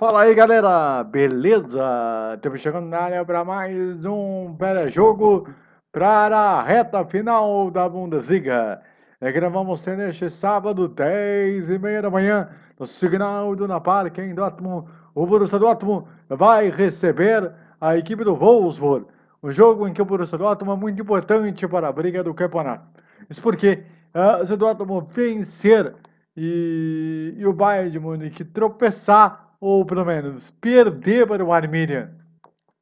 Fala aí galera, beleza? Estamos chegando na área para mais um jogo para a reta final da Bundesliga. É que nós vamos ter neste sábado, 10 e meia da manhã, no Signal Iduna Park em Dortmund. O Borussia Dortmund vai receber a equipe do Wolfsburg. Um jogo em que o Borussia Dortmund é muito importante para a briga do campeonato. Isso porque uh, se o Dortmund vencer e, e o Bayern de Munique tropeçar ou pelo menos perder para o Arminia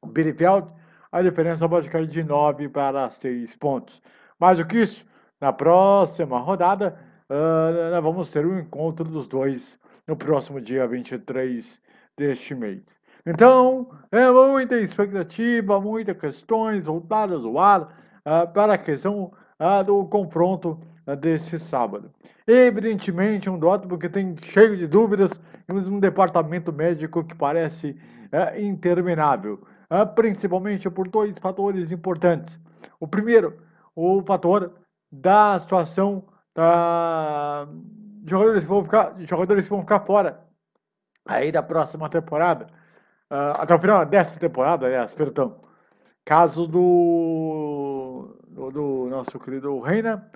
Bielefeld, a diferença pode cair de 9 para 6 pontos. Mais do que isso, na próxima rodada, uh, vamos ter o um encontro dos dois no próximo dia 23 deste mês. Então, é muita expectativa, muitas questões voltadas ao ar uh, para a questão uh, do confronto desse sábado. Evidentemente, um Dortmund que tem cheio de dúvidas, um departamento médico que parece é, interminável, é, principalmente por dois fatores importantes. O primeiro, o fator da situação da jogadores que vão ficar, jogadores que vão ficar fora aí da próxima temporada, uh, até o final dessa temporada, aliás, perdão. Caso do, do, do nosso querido Reina,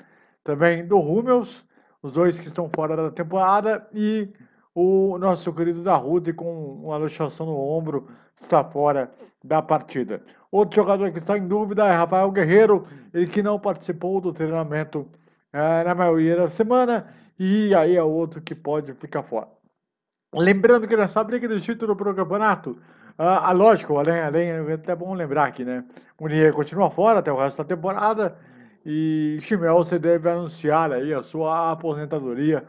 também do Hummels, os dois que estão fora da temporada, e o nosso querido Darude com uma luxação no ombro está fora da partida. Outro jogador que está em dúvida é Rafael Guerreiro, ele que não participou do treinamento é, na maioria da semana, e aí é outro que pode ficar fora. Lembrando que nessa briga de título para o campeonato, ah, ah, lógico, além, além, é até bom lembrar aqui, né? Munier continua fora até o resto da temporada, e Chimel, você deve anunciar aí a sua aposentadoria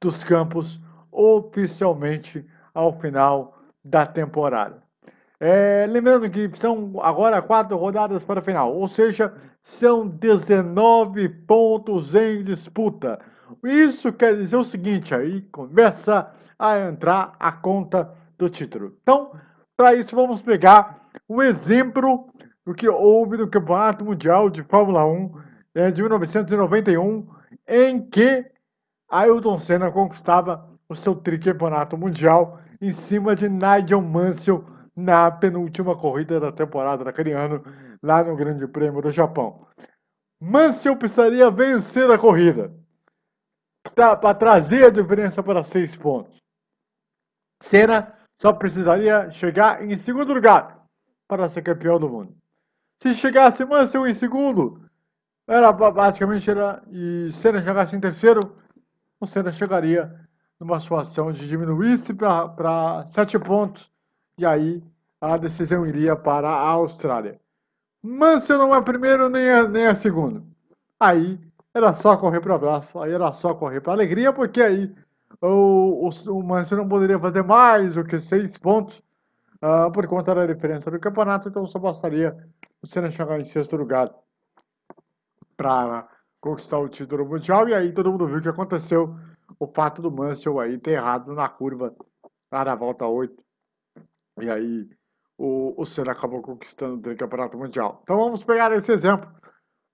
dos campos oficialmente ao final da temporada. É, lembrando que são agora quatro rodadas para a final, ou seja, são 19 pontos em disputa. Isso quer dizer o seguinte, aí começa a entrar a conta do título. Então, para isso vamos pegar o exemplo do que houve no Campeonato Mundial de Fórmula 1 é, de 1991, em que Ayrton Senna conquistava o seu tricampeonato mundial em cima de Nigel Mansell na penúltima corrida da temporada daquele ano, lá no Grande Prêmio do Japão. Mansell precisaria vencer a corrida para trazer a diferença para seis pontos. Senna só precisaria chegar em segundo lugar para ser campeão do mundo. Se chegasse Mansell em segundo, era basicamente era e Senna chegasse em terceiro, o Senna chegaria numa situação de diminuísse para sete pontos e aí a decisão iria para a Austrália. Mansell não é primeiro nem é, nem é segundo. Aí era só correr para o abraço, aí era só correr para alegria, porque aí o, o, o Mansell não poderia fazer mais do que seis pontos uh, por conta da diferença do campeonato, então só bastaria o Senna chegar em sexto lugar para conquistar o título mundial. E aí todo mundo viu o que aconteceu. O fato do Mansell aí ter errado na curva lá na volta 8. E aí o, o Senna acabou conquistando o campeonato mundial. Então vamos pegar esse exemplo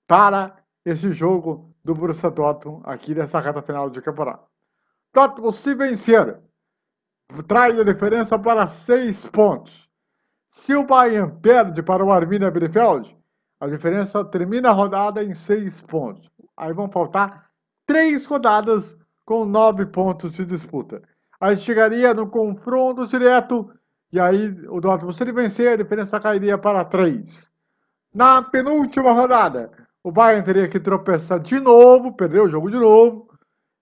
para esse jogo do Borussia Dortmund aqui nessa reta final de campeonato. Dortmund se vencer, traz a diferença para 6 pontos. Se o Bayern perde para o Arminia Bielefeld, a diferença termina a rodada em seis pontos. Aí vão faltar três rodadas com nove pontos de disputa. Aí chegaria no confronto direto e aí o Dortmund, se ele vencer, a diferença cairia para três. Na penúltima rodada, o Bayern teria que tropeçar de novo, perder o jogo de novo.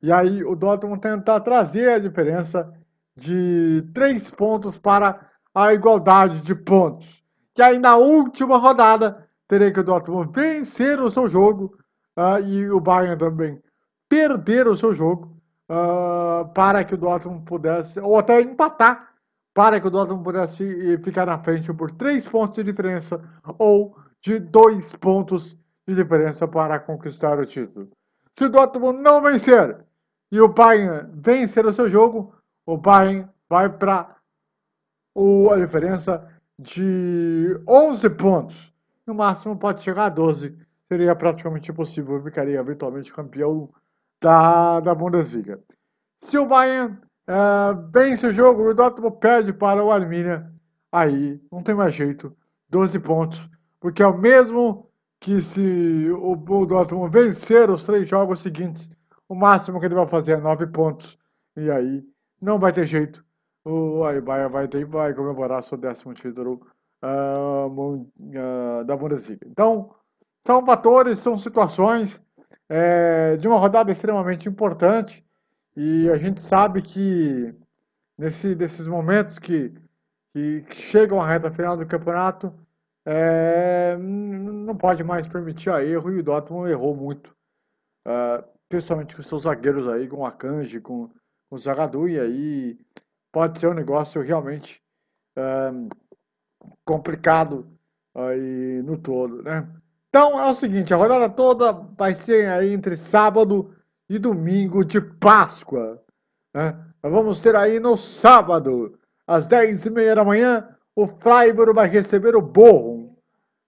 E aí o Dortmund tentar trazer a diferença de três pontos para a igualdade de pontos. E aí na última rodada, teria que o Dortmund vencer o seu jogo uh, e o Bayern também perder o seu jogo uh, para que o Dortmund pudesse, ou até empatar, para que o Dortmund pudesse ficar na frente por três pontos de diferença ou de dois pontos de diferença para conquistar o título. Se o Dortmund não vencer e o Bayern vencer o seu jogo, o Bayern vai para a diferença de 11 pontos no máximo pode chegar a 12. Seria praticamente impossível, ficaria eventualmente campeão da, da Bundesliga. Se o Bayern uh, vence o jogo o Dortmund perde para o Arminia. Aí não tem mais jeito. 12 pontos. Porque é o mesmo que se o, o Dortmund vencer os três jogos seguintes, o máximo que ele vai fazer é 9 pontos. E aí não vai ter jeito. O Bayern vai ter vai comemorar seu décimo título uh, da Bundesliga. Então, são fatores, são situações é, de uma rodada extremamente importante e a gente sabe que nesse, nesses momentos que, que chegam à reta final do campeonato, é, não pode mais permitir a erro e o Dortmund errou muito, uh, principalmente com seus zagueiros aí, com o Akanji, com, o Zagadou, e aí pode ser um negócio realmente complicado aí no todo, né? Então é o seguinte, a rodada toda vai ser aí entre sábado e domingo de Páscoa. Né? Nós vamos ter aí no sábado, às 10h30 da manhã, o Freiburg vai receber o Bochum.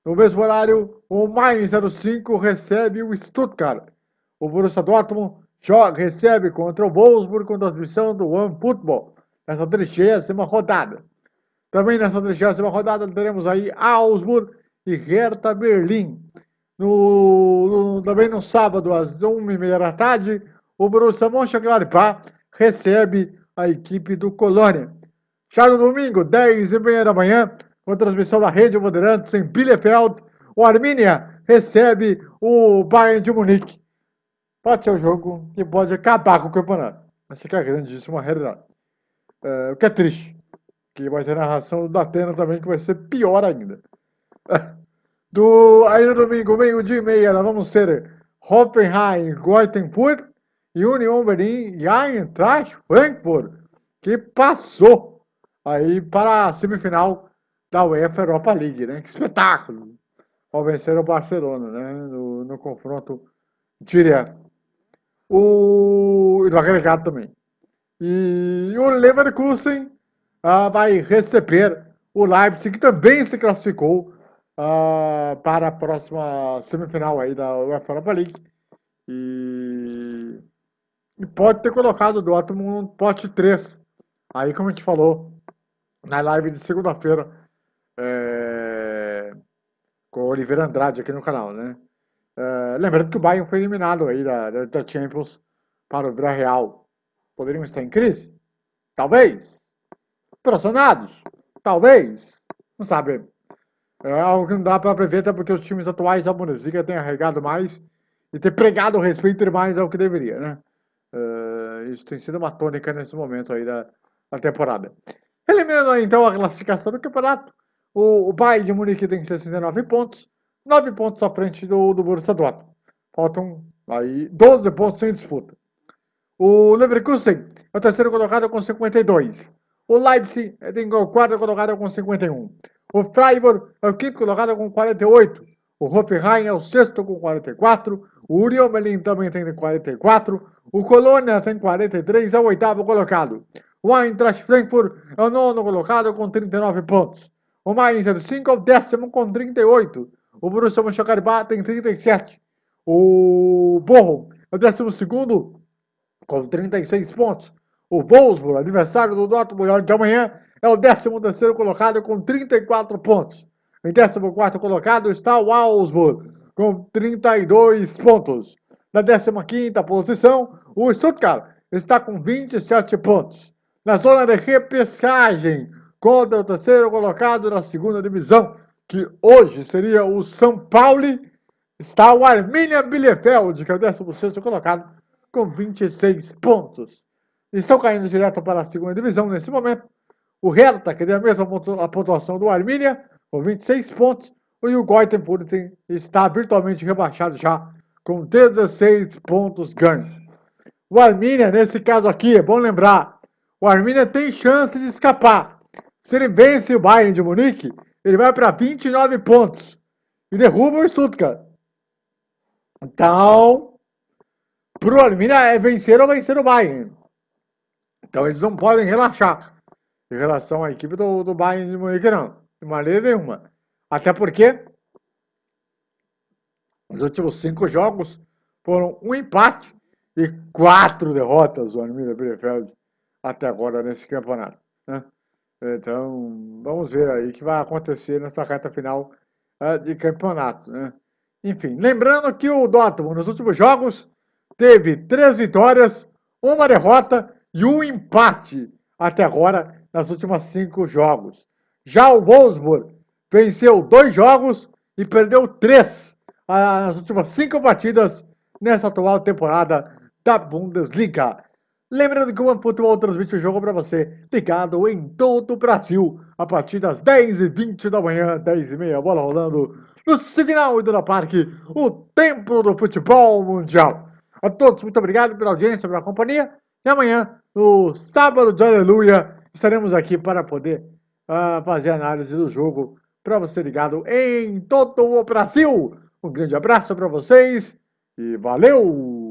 No mesmo horário, o Mainz 05 recebe o Stuttgart. O Borussia Dortmund joga, recebe contra o Wolfsburg com transmissão do One Football, nessa trigésima rodada. Também nessa trigésima rodada teremos aí Augsburg e Hertha Berlim. No, no, também no sábado, às 1h30 da tarde, o Borussia Mönchengladbach recebe a equipe do Colônia. Já no domingo, 10h30 da manhã, com transmissão da Rede Bandeirantes em Bielefeld, o Arminia recebe o Bayern de Munique. Pode ser um jogo que pode acabar com o campeonato. Essa que é a grandíssima realidade. É, o que é triste. Que vai ter narração do Datena também, que vai ser pior ainda. Do, aí no domingo, meio-dia e meia, nós vamos ter Hoffenheim, Goitenfurt e Union Berlin e Eintracht Frankfurt, que passou aí para a semifinal da UEFA Europa League, né? Que espetáculo! Ao vencer o Barcelona, né? No, no confronto direto. O, no agregado também. E o Leverkusen ah, vai receber o Leipzig, que também se classificou uh, para a próxima semifinal aí da UEFA Europa League. E, e pode ter colocado o Dortmund no pote 3. Aí, como a gente falou na live de segunda-feira é, com o Oliveira Andrade aqui no canal, né? É, lembrando que o Bayern foi eliminado aí da, da Champions para o Real. Poderiam estar em crise? Talvez. Pressionados? Talvez. Não sabemos. É algo que não dá para prever, até porque os times atuais da Bundesliga têm arregado mais e ter pregado o respeito mais ao que deveria, né? Uh, isso tem sido uma tônica nesse momento aí da, da temporada. Eliminando então a classificação do campeonato, o, o Bayern de Munique tem 69 pontos, 9 pontos à frente do, do Borussia Dortmund. Faltam aí 12 pontos sem disputa. O Leverkusen é o terceiro colocado com 52. O Leipzig tem o quarto colocado com 51. O Freiburg é o quinto colocado com 48. O Hoffenheim é o sexto com 44. O Union Berlin também tem 44. O Colônia tem 43, é o oitavo colocado. O Eintracht Frankfurt é o nono colocado com 39 pontos. O Mainz 05 é o décimo com 38. O Borussia Mönchengladbach tem 37. O Bochum é o décimo segundo com 36 pontos. O Wolfsburg, adversário do Dortmund de amanhã, é o 13º colocado com 34 pontos. Em 14º colocado está o Augsburg, com 32 pontos. Na 15ª posição, o Stuttgart está com 27 pontos. Na zona de repescagem, contra o terceiro colocado na segunda divisão, que hoje seria o São Paulo, está o Arminia Bielefeld, que é o 16º colocado, com 26 pontos. Estão caindo direto para a segunda divisão nesse momento o Hertha, que tem a mesma pontuação do Arminia, com 26 pontos. E o Goitenfurt está virtualmente rebaixado já, com 16 pontos ganhos. O Arminia, nesse caso aqui, é bom lembrar, o Arminia tem chance de escapar. Se ele vence o Bayern de Munique, ele vai para 29 pontos e derruba o Stuttgart. Então, para o Arminia é vencer ou vencer o Bayern. Então eles não podem relaxar em relação à equipe do, do Bayern de Munique, não. De maneira nenhuma. Até porque os últimos cinco jogos foram um empate e quatro derrotas do Arminia Bielefeld. até agora nesse campeonato. Né? Então, vamos ver aí o que vai acontecer nessa reta final uh, de campeonato. Né? Enfim, lembrando que o Dortmund nos últimos jogos teve três vitórias, uma derrota e um empate até agora nas últimas cinco jogos. Já o Wolfsburg venceu dois jogos e perdeu três uh, nas últimas cinco partidas nessa atual temporada da Bundesliga. Lembrando que o OneFootball transmite o jogo para você, ligado em todo o Brasil, a partir das 10h20 da manhã, 10h30, bola rolando, no Signal Iduna Parque, o templo do futebol mundial. A todos, muito obrigado pela audiência, pela companhia, e amanhã, no sábado de Aleluia, estaremos aqui para poder uh, fazer análise do jogo para você ligado em todo o Brasil. Um grande abraço para vocês e valeu!